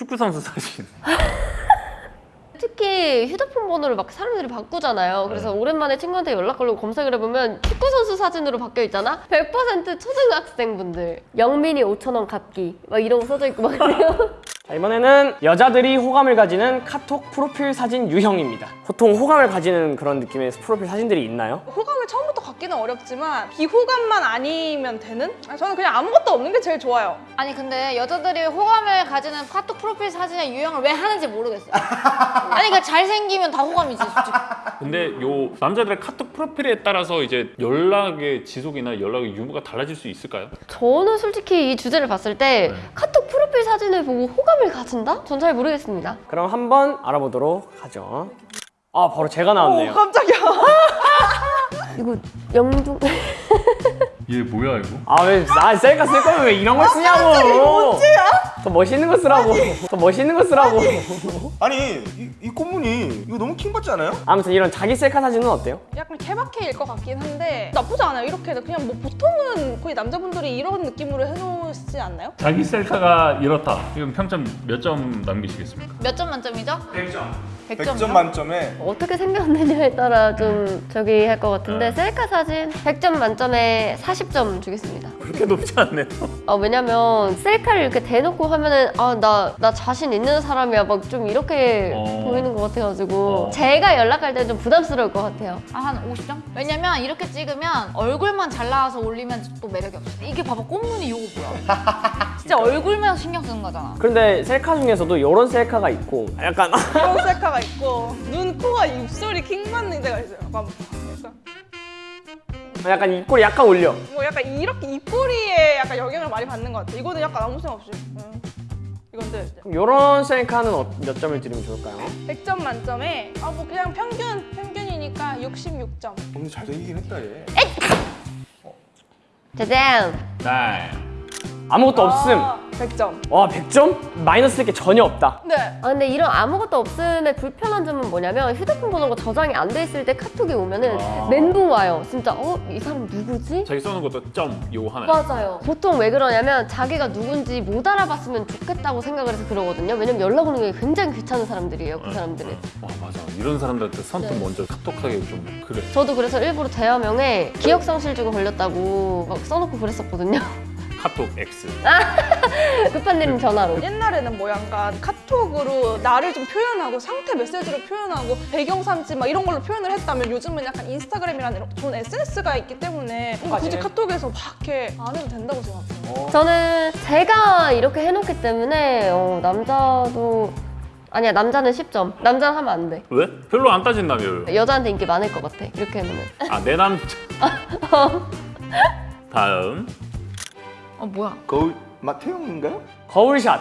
축구 선수 사진. 특히 휴대폰 번호를 막 사람들이 바꾸잖아요. 그래서 오랜만에 친구한테 연락 걸고 검색을 해보면 축구 선수 사진으로 바뀌어 있잖아. 100% 초등학생분들. 영민이 5천 원 갚기 막 이런 거 써져 있고 막 그래요. 자, 이번에는 여자들이 호감을 가지는 카톡 프로필 사진 유형입니다. 보통 호감을 가지는 그런 느낌의 프로필 사진들이 있나요? 호감을 처음부터 갖기는 어렵지만 비호감만 아니면 되는? 저는 그냥 아무것도 없는 게 제일 좋아요. 아니 근데 여자들이 호감을 가지는 카톡 프로필 사진의 유형을 왜 하는지 모르겠어요. 아니 그러니까 잘생기면 다 호감이지 솔직히. 근데 요 남자들의 카톡 프로필에 따라서 이제 연락의 지속이나 연락의 유무가 달라질 수 있을까요? 저는 솔직히 이 주제를 봤을 때 카톡 프로 필 사진을 보고 호감을 가진다? 전 잘 모르겠습니다. 그럼 한번 알아보도록 하죠. 아, 바로 제가 나왔네요. 오, 깜짝이야. 이거 영중 얘 뭐야 이거? 아, 왜, 아, 셀카 쓸 거면 왜 이런 걸 쓰냐고! 더 멋있는 거 쓰라고! 더 멋있는 거 쓰라고! 아니 이, 이 꽃무늬 이거 너무 킹받지 않아요? 아무튼 이런 자기 셀카 사진은 어때요? 약간 케바케일 것 같긴 한데 나쁘지 않아요. 이렇게 그냥 뭐 보통은 거의 남자분들이 이런 느낌으로 해놓으시지 않나요? 자기 셀카가 이렇다. 지금 평점 몇 점 남기시겠습니까? 몇 점 만점이죠? 100점. 100점. 100점 만점에 어떻게 생겼느냐에 따라 좀 저기 할 것 같은데 셀카 사진 100점 만점에 40점 주겠습니다. 그렇게 높지 않네요. 아 왜냐면 셀카를 이렇게 대놓고 하면은 아나나 자신 있는 사람이야 막 좀 이렇게 어. 보이는 것 같아가지고 어. 제가 연락할 때 좀 부담스러울 것 같아요. 아, 한 50점? 왜냐면 이렇게 찍으면 얼굴만 잘 나와서 올리면 또 매력이 없어. 이게 봐봐 꽃무늬 이거 뭐야? 진짜 얼굴만 신경 쓰는 거잖아. 그런데 셀카 중에서도 이런 셀카가 있고 약간 이런 셀카가 있고 눈, 코가 입술이 킹 받는 데가 있어요. 약간, 약간 약간 입꼬리 약간 올려. 뭐 약간 이렇게 입꼬리에 약간 영향을 많이 받는 것 같아. 이거는 약간 아무 생각 없이. 응. 이건데 이런 셀카는 어- 몇 점을 드리면 좋을까요? 100점 만점에 아 뭐 그냥 평균 평균이니까 66점. 오늘 잘 되긴 했다 얘 짜잔! 네. 아무것도 없음. 100점. 와 100점? 마이너스 될게 전혀 없다. 네. 아 근데 이런 아무것도 없음의 불편한 점은 뭐냐면 휴대폰 번호가 저장이 안 돼 있을 때 카톡이 오면은 아. 멘붕 와요. 진짜 어? 이 사람 누구지? 자기 써놓은 것도 점 요거 하나. 맞아요. 보통 왜 그러냐면 자기가 누군지 못 알아봤으면 좋겠다고 생각을 해서 그러거든요. 왜냐면 연락 오는 게 굉장히 귀찮은 사람들이에요. 그 사람들은. 와 맞아. 이런 사람들한테 선뜻 네. 먼저 카톡하기 좀 그래. 저도 그래서 일부러 대화명에 기억상실증 걸렸다고 막 써놓고 그랬었거든요. 카톡 X. 급한 일은 전화로. 옛날에는 뭐 약간 카톡으로 나를 좀 표현하고 상태 메시지로 표현하고 배경 삼지 막 이런 걸로 표현을 했다면 요즘은 약간 인스타그램이라는 이런 좋은 SNS가 있기 때문에 뭔가 굳이 맞아요. 카톡에서 막 이렇게 안 해도 된다고 생각해요. 저는 제가 이렇게 해놓기 때문에 어, 남자도 아니야 남자는 10점. 남자는 하면 안 돼. 왜? 별로 안 따진다며요. 여자한테 인기 많을 것 같아. 이렇게 해놓으면. 아 내 남자. 다음. 어 뭐야? 거울 마태형인가요? 거울샷.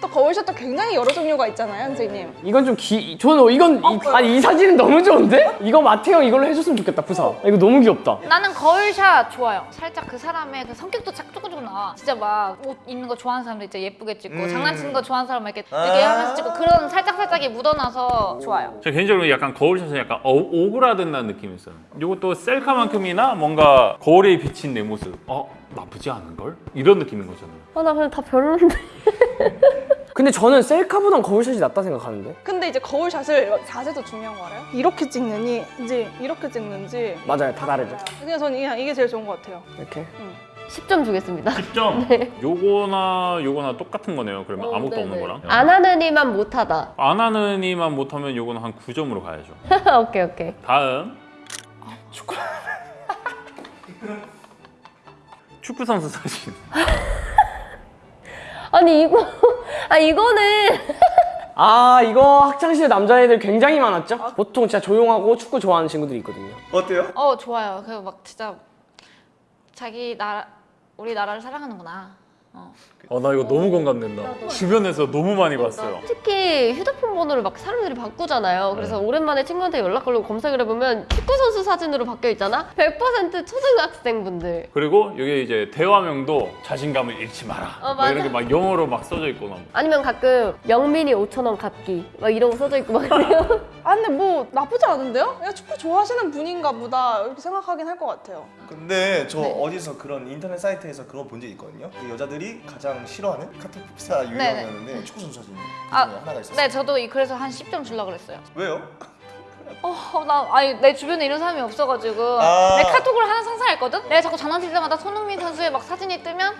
또 거울 샷도 굉장히 여러 종류가 있잖아요, 선생님. 이건 좀 기... 저는 이건 이, 아니 이 사진은 너무 좋은데? 이거 마태형 이걸로 해줬으면 좋겠다 푸사. 아, 이거 너무 귀엽다. 나는 거울샷 좋아요. 살짝 그 사람의 그 성격도 짝 조금 조금 나와. 진짜 막 옷 입는 거 좋아하는 사람들 진짜 예쁘게 찍고 음. 장난치는 거 좋아하는 사람 이렇게 이렇게 하면서 찍고 그런 살짝 살짝이 묻어나서 좋아요. 저 개인적으로 약간 거울샷은 약간 어, 오그라든다는 느낌이 있어요. 이것도 셀카만큼이나 뭔가 거울에 비친 내 모습. 어 나쁘지 않은 걸? 이런 느낌인 거잖아요. 아 나 근데 다 별론데. 근데 저는 셀카보단 거울샷이 낫다 생각하는데. 근데 이제 거울샷을 자세도 중요한 거 알아요? 이렇게 찍느니 이제 이렇게 찍는지 맞아요, 다 다르죠. 그냥 저는 그냥 이게 제일 좋은 것 같아요. 이렇게. 10점 주겠습니다. 10점. 요거나 요거나 똑같은 거네요. 그러면 어, 아무것도 네네. 없는 거랑. 안 하는 이만 못하다. 안 하는 이만 못하면 요거는 한 9점으로 가야죠. 오케이 오케이. 다음. 축구. 축구 선수 사진. 아니 이거 아 이거는 아 이거 학창시절 남자애들 굉장히 많았죠? 보통 진짜 조용하고 축구 좋아하는 친구들이 있거든요. 어때요? 어 좋아요. 그 막 진짜 자기 나라 우리 나라를 사랑하는구나. 어. 어나 이거 너무 공감된다. 주변에서 너무 많이 봤어요. 특히 휴대폰 번호를 막 사람들이 바꾸잖아요. 그래서 오랜만에 친구한테 연락 걸고 검색을 해보면 축구 선수 사진으로 바뀌어 있잖아. 100% 초등학생분들. 그리고 여기 이제 대화명도 자신감을 잃지 마라. 어, 막 이런. 게 막 영어로 막 써져 있고 막. 아니면 가끔 영민이 5천 원 갚기 막 이런 거 써져 있고 막 그래요. 아 근데 뭐 나쁘지 않은데요? 그냥 축구 좋아하시는 분인가 보다 이렇게 생각하긴 할 것 같아요. 근데 저 네. 어디서 그런 인터넷 사이트에서 그런 거본적 있거든요 그 여자들이 가장 싫어하는 카톡 흡사 유형이었는데 축구 선수 사진 아, 중에 하나가 있었어요. 네, 저도 이- 그래서 한 10점 주려고 그랬어요. 왜요? 어, 나 아니 내 주변에 이런 사람이 없어가지고 아. 내 카톡을 하나 상상했거든. 내가 자꾸 장난칠 때마다 손흥민 선수의 막 사진이 뜨면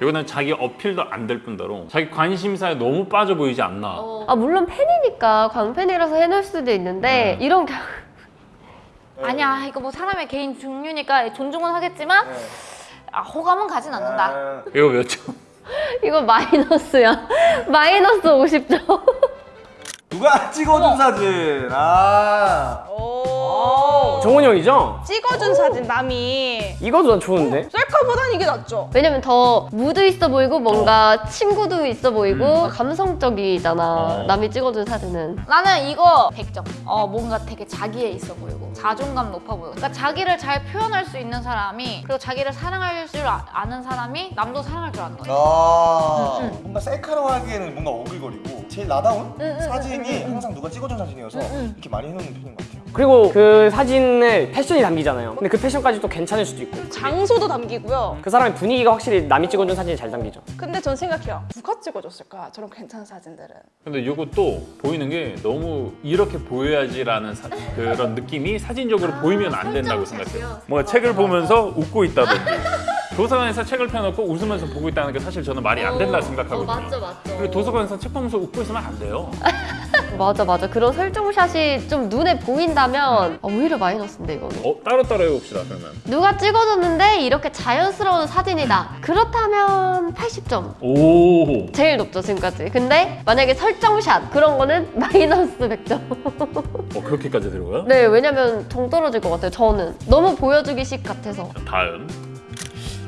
이거는 자기 어필도 안 될 뿐더러 자기 관심사에 너무 빠져 보이지 않나. 아 물론 팬이니까 광팬이라서 해놓을 수도 있는데 네. 이런 경 아니야 이거 뭐 사람의 개인 종류니까 존중은 하겠지만 아, 호감은 가진 않는다. 아, 이거 몇 점? 이거 마이너스야. 마이너스 50점. 누가 찍어준 사진? 아. 오. 정훈이 형이죠? 찍어준 사진 남이 이거도 난 좋은데? 셀카보단 이게 낫죠. 왜냐면 더 무드 있어 보이고 뭔가 친구도 있어 보이고 감성적이잖아. 어. 남이 찍어준 사진은. 나는 이거 100점. 어, 뭔가 되게 자기애 있어 보이고 자존감 높아 보이고. 그러니까 자기를 잘 표현할 수 있는 사람이 그리고 자기를 사랑할 줄 아, 아는 사람이 남도 사랑할 줄 아는 거야. 아 뭔가 셀카로 하기에는 뭔가 오글거리고 제일 나다운 사진이 항상 누가 찍어준 사진이어서 이렇게 많이 해놓는 편인 것 같아요. 그리고 그 사진을 패션이 담기잖아요. 근데 그 패션까지 또 괜찮을 수도 있고. 장소도 담기고요. 그 사람의 분위기가 확실히 남이 찍어준 사진이 잘 담기죠. 근데 전 생각해요. 누가 찍어줬을까? 저런 괜찮은 사진들은. 근데 이것도 보이는 게 너무 이렇게 보여야지라는 사- 그런 느낌이 사진적으로 보이면 안 된다고 생각해요. 뭔가 책을 보면서 웃고 있다든지 도서관에서 책을 펴놓고 웃으면서 보고 있다는 게 사실 저는 말이 안 된다 생각하거든요. 어, 맞죠, 맞죠. 그리고 도서관에서 책 보면서 웃고 있으면 안 돼요. 맞아 맞아. 그런 설정샷이 좀 눈에 보인다면 아, 오히려 마이너스인데 이거는. 어, 따로 따로 해봅시다 그러면. 누가 찍어줬는데 이렇게 자연스러운 사진이다. 그렇다면 80점. 오. 제일 높죠 지금까지. 근데 만약에 설정샷 그런 거는 마이너스 100점. 어 그렇게까지 들어가요? 네 왜냐면 정 떨어질 것 같아요. 저는 너무 보여주기식 같아서. 다음.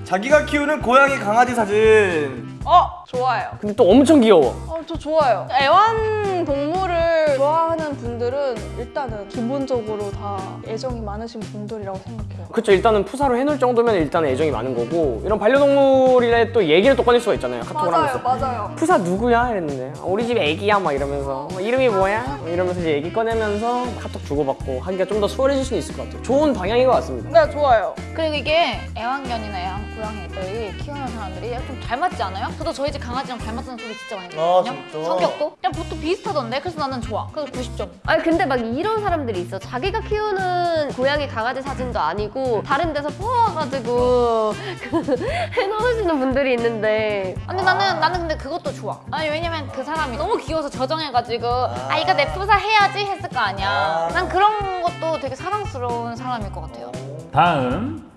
자기가 키우는 고양이 강아지 사진. 어 좋아요. 근데 또 엄청 귀여워. 어, 저 좋아요. 애완 동물을 좋아하는 분들은 일단은 기본적으로 다 애정이 많으신 분들이라고 생각해요. 그쵸 일단은 푸사로 해놓을 정도면 일단은 애정이 많은 거고 이런 반려동물이라 또 얘기를 또 꺼낼 수가 있잖아요 카톡을 하면서 맞아요. 푸사 누구야? 이랬는데 어, 우리 집 애기야 막 이러면서 어, 이름이 뭐야? 뭐 이러면서 이제 얘기 꺼내면서 카톡 주고받고 하기가 좀 더 수월해질 수는 있을 것 같아요 좋은 방향인 것 같습니다 네 좋아요. 그리고 이게 애완견이나 애완 고양이들이 키우는 사람들이 좀 닮았지 않아요? 저도 저희 집 강아지랑 닮았다는 소리 진짜 많이 아, 들었거든요. 진짜? 성격도 그냥 보통 비슷하던데 그래서 나는 좋아. 그래서 90점. 아니 근데 막 이런 사람들이 있어. 자기가 키우는 고양이 강아지 사진도 아니고 다른 데서 퍼와가지고 그 해놓으시는 분들이 있는데 근데 나는 나는 근데 그것도 좋아. 아니 왜냐면 그 사람이 너무 귀여워서 저장해가지고 아 이거 내 푸사 해야지 했을 거 아니야. 난 그런 것도 되게 사랑스러운 사람일 것 같아요. 다음.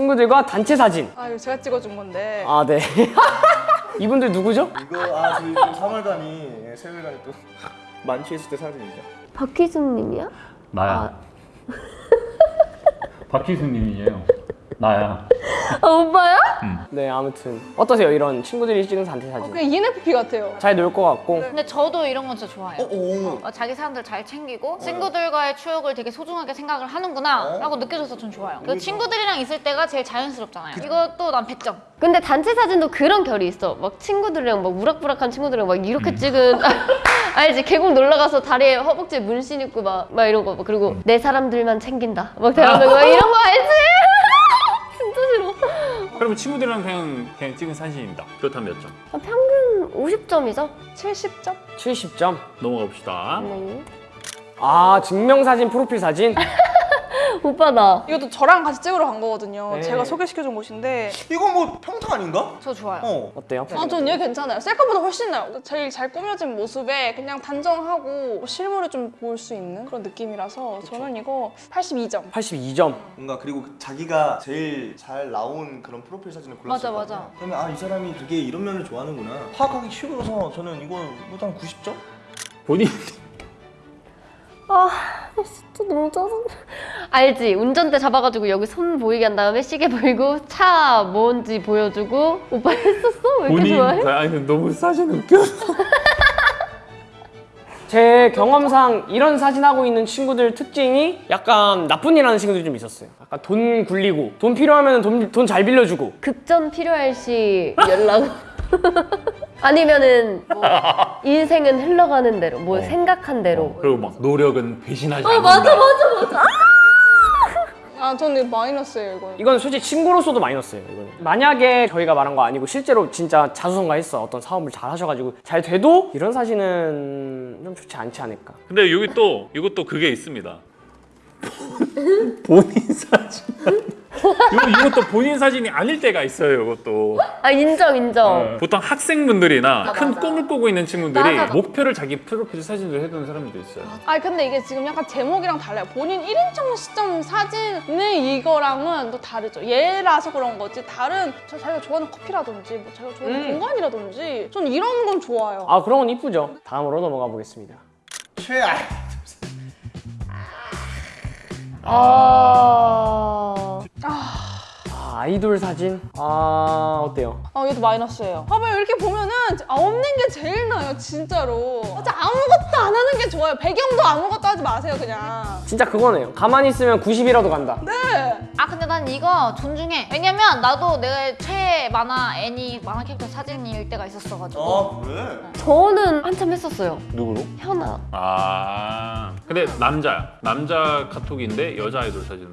친구들과 단체 사진 아 이거 제가 찍어준 건데. 아네 이분들 누구죠? 이거 아 저희 또 3월간이 세월간이 또 만취했을 때 사진이죠. 박희순님이야? 나야. 박희수님이에요. 나야. 아 오빠야? 네 아무튼 어떠세요 이런 친구들이 찍은 단체 사진 그냥 ENFP 같아요. 잘 놀 것 같고 근데 저도 이런 건 진짜 좋아해요. 오. 어, 자기 사람들 잘 챙기고 친구들과의 추억을 되게 소중하게 생각을 하는구나 라고 느껴져서 전 좋아요. 그 친구들이랑 있을 때가 제일 자연스럽잖아요. 이것도 난 100점. 근데 단체 사진도 그런 결이 있어. 막 친구들이랑 막 우락부락한 친구들이랑 막 이렇게 찍은 알지? 계곡 놀러 가서 다리에 허벅지에 문신 있고 막, 막 이런 거. 막 그리고 내 사람들만 챙긴다. 막 대하는 거 이런 거 알지? 그러면 친구들이랑 그냥 그냥 찍은 사진입니다. 그렇다면 몇 점? 아, 평균 50점이죠? 70점? 70점 넘어가 봅시다. 네. 아 증명사진 프로필 사진 오빠 나. 이것도 저랑 같이 찍으러 간 거거든요. 네. 제가 소개시켜준 곳인데. 이거 뭐 평타 아닌가? 저 좋아요. 어. 어때요? 아, 전 얘 괜찮아요. 셀카보다 훨씬 나요. 제일 잘 꾸며진 모습에 그냥 단정하고 실물을 좀 볼 수 있는 그런 느낌이라서 저는 이거 82점. 82점 뭔가 그리고 그 자기가 제일 잘 나온 그런 프로필 사진을 골랐을 맞아, 거 맞아. 그러면 아 이 사람이 되게 이런 면을 좋아하는구나 파악하기 쉬워서 저는 이거 뭐한 90점? 본인 아, 진짜 너무 짜증나. 알지? 운전대 잡아가지고 여기 손 보이게 한 다음에 시계 보이고 차 뭔지 보여주고 오빠 했었어? 왜 이렇게 본인 좋아해? 아니 너무 사진 웃겨. 제 경험상 이런 사진 하고 있는 친구들 특징이 약간 나쁜 일 하는 친구들이 좀 있었어요 약간 돈 굴리고 돈 필요하면 돈잘 빌려주고 급전 필요할 시 연락. 아니면은 뭐 인생은 흘러가는 대로, 뭐 생각한 대로. 그리고 막 노력은 배신하지 어 않는다. 맞아 맞아 맞아. 아 저는 마이너스예요 이거. 이건 솔직히 친구로서도 마이너스예요. 이거는. 만약에 저희가 말한 거 아니고 실제로 진짜 자수성가했어 어떤 사업을 잘 하셔가지고 잘 돼도 이런 사진은 좀 좋지 않지 않을까. 근데 여기 또 이것도 그게 있습니다. 본인 사진. 이거 이것도 본인 사진이 아닐 때가 있어요. 이것도 아 인정 인정. 보통 학생분들이나 맞아, 큰 맞아. 꿈을 꾸고 있는 친구들이 맞아. 목표를 자기 프로필 사진으로 해두는 사람들도 있어요. 아 근데 이게 지금 약간 제목이랑 달라요. 본인 1인칭 시점 사진은 이거랑은 또 다르죠. 얘라서 그런 거지. 다른 저 자기가 좋아하는 커피라든지 뭐 자기가 좋아하는 음. 공간이라든지 전 이런 건 좋아요. 아 그런 건 이쁘죠. 다음으로 넘어가 보겠습니다. 최악. 아. 아, 아 이돌 사진. 아 어때요? 아 얘도 마이너스예요. 봐봐요 이렇게 보면은 아, 없는 게 제일 나아요 진짜로. 진짜 아무것도 안 하는 게 좋아요. 배경도 아무것도 하지 마세요 그냥. 진짜 그거네요. 가만히 있으면 90이라도 간다. 네. 아 근데 난 이거 존중해. 왜냐면 나도 내 최애 만화 애니 만화 캐릭터 사진일 때가 있었어가지고. 아 그래? 저는 한참 했었어요. 누구로? 현아. 아 근데 남자야. 남자 카톡인데 여자 아이돌 사진으로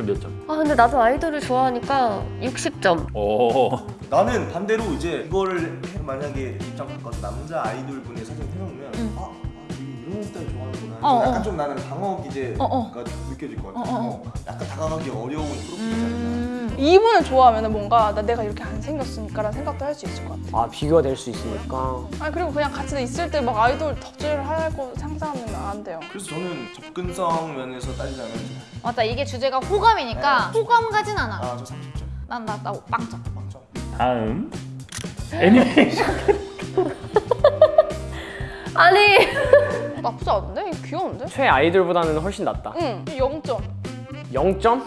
그몇 점? 아 근데 나도 아이돌을 좋아하니까 60점. 오. 나는 반대로 이제 이거를 해- 만약에 입장 바꿔서 남자 아이돌 분의 사진 해놓으면 아, 아 이거 이런 스타일 좋아하는구나. 어, 약간 어. 좀 나는 당혹 이제 어, 어. 가 느껴질 것 같아. 어, 어, 어, 약간 다가가기 어려운 프로필이잖아. 음. 이분을 좋아하면 뭔가 나 내가 이렇게 안 생겼으니까 라는 생각도 할 수 있을 것 같아. 아 비교가 될 수 있으니까. 아니 그리고 그냥 같이 있을 때 막 아이돌 덕질을 하고 상상하면 안 돼요. 그래서 저는 접근성 면에서 따지자면 맞다 이게 주제가 호감이니까 호감 가진 않아. 아 저 30점. 난나나 빵점. 빵점. 다음 애니메이션. 아니. 나쁘지 않은데? 귀여운데? 최 아이돌보다는 훨씬 낫다. 응, 0점. 0점?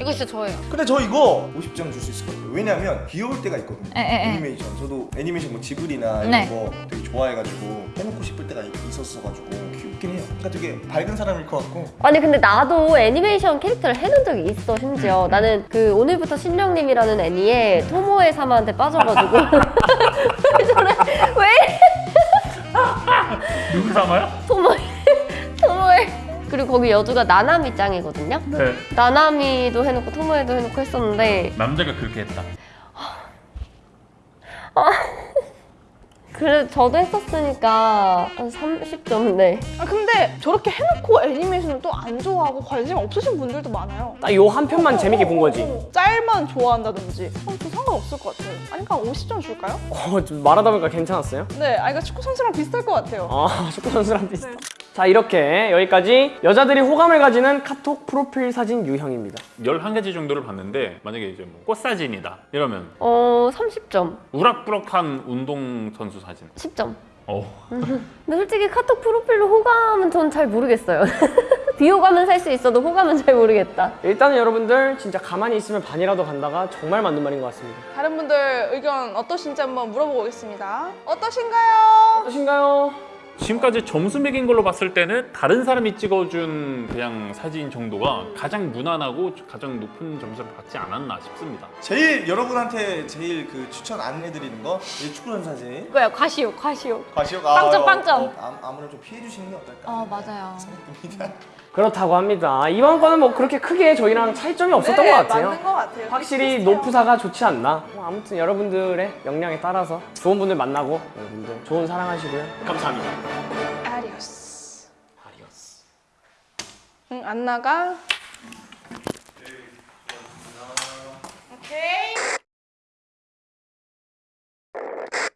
이거 진짜 저예요. 근데 저 이거 50점 줄 수 있을 것 같아요. 왜냐면 귀여울 때가 있거든요. 에, 에, 에. 애니메이션. 저도 애니메이션 뭐 지브리나 이런 네. 거 되게 좋아해가지고 해놓고 싶을 때가 있었어가지고 귀엽긴 해요. 그러니까 되게 밝은 사람일 것 같고 아니 근데 나도 애니메이션 캐릭터를 해놓은 적이 있어 심지어 나는 그 오늘부터 신령님이라는 애니에 토모에 사마한테 빠져가지고 거기 여주가 나나미 짱이거든요 네. 나나미도 해놓고 토모에도 해놓고 했었는데 남자가 그렇게 했다. 그래 저도 했었으니까 한 30점 네아 근데 저렇게 해놓고 애니메이션을 또 안 좋아하고 관심 없으신 분들도 많아요. 딱 요 한 편만 재밌게 본 거지. 어, 짤만 좋아한다든지. 어, 저 상관없을 것 같아요. 아니 그냥 50점 줄까요? 어, 좀 말하다 보니까 괜찮았어요? 네, 아 이거 축구 선수랑 비슷할 것 같아요. 아, 축구 선수랑 비슷하다. 자, 이렇게 여기까지 여자들이 호감을 가지는 카톡 프로필 사진 유형입니다. 11가지 정도를 봤는데 만약에 이제 뭐 꽃사진이다 이러면 어 30점 우락부락한 운동 선수 사진. 10점 어. 근데 솔직히 카톡 프로필로 호감은 전 잘 모르겠어요 비호감은 살 수 있어도 호감은 잘 모르겠다 일단은 여러분들 진짜 가만히 있으면 반이라도 간다가 정말 맞는 말인 것 같습니다. 다른 분들 의견 어떠신지 한번 물어보고 오겠습니다. 어떠신가요? 어떠신가요? 지금까지 점수 매긴 걸로 봤을 때는 다른 사람이 찍어준 그냥 사진 정도가 가장 무난하고 가장 높은 점수를 받지 않았나 싶습니다. 제일 여러분한테 제일 그 추천 안 해드리는 거이 축구 선수 사진. 이거야 과시욕 과시욕. 과시욕 빵점, 아, 빵점. 어, 아, 아무래도 좀 피해 주시는 게 어떨까? 어 맞아요. 생각됩니다. 그렇다고 합니다. 이번 거는 뭐 그렇게 크게 저희랑 차이점이 없었던 네, 것 같아요. 맞는 것 같아요. 확실히. 노프사가 좋지 않나? 뭐 아무튼 여러분들의 역량에 따라서 좋은 분들 만나고 여러분들 좋은 사랑하시고요. 감사합니다. 아리오스. 응, 안 나가. 오케이.